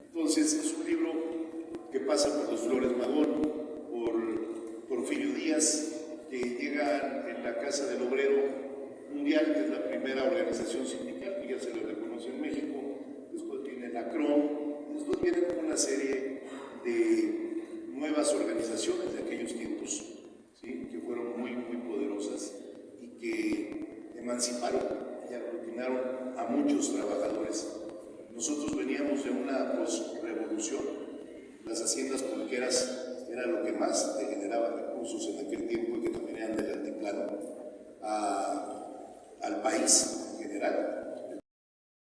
Entonces es un libro que pasa por los Flores Magón, por Porfirio Díaz, que llega en la Casa del Obrero Mundial, que es la primera organización sindical que ya se le reconoce en México, después viene la CROM, después viene una serie de nuevas organizaciones de aquellos tiempos, ¿sí? que fueron muy, muy poderosas y que emanciparon y aglutinaron a muchos trabajadores. Nosotros veníamos de una las haciendas pulqueras era lo que más te generaba recursos en aquel tiempo y que también eran del altiplano al país en general